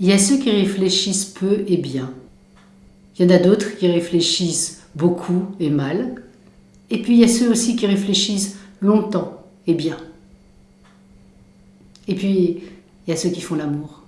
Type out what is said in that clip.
Il y a ceux qui réfléchissent peu et bien. Il y en a d'autres qui réfléchissent beaucoup et mal. Et puis il y a ceux aussi qui réfléchissent longtemps et bien. Et puis il y a ceux qui font l'amour.